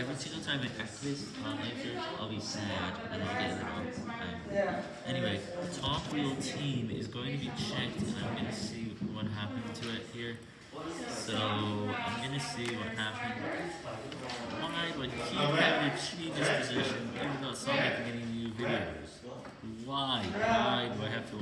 every single time I activate the top I'll be sad and I'll get it wrong. Um, Anyway, the top wheel team is going to be checked and I'm going to see what happened to it here. So, I'm going to see what happened. Why would he have having to change this position even though Sonic getting new videos? Why? Why do I have to?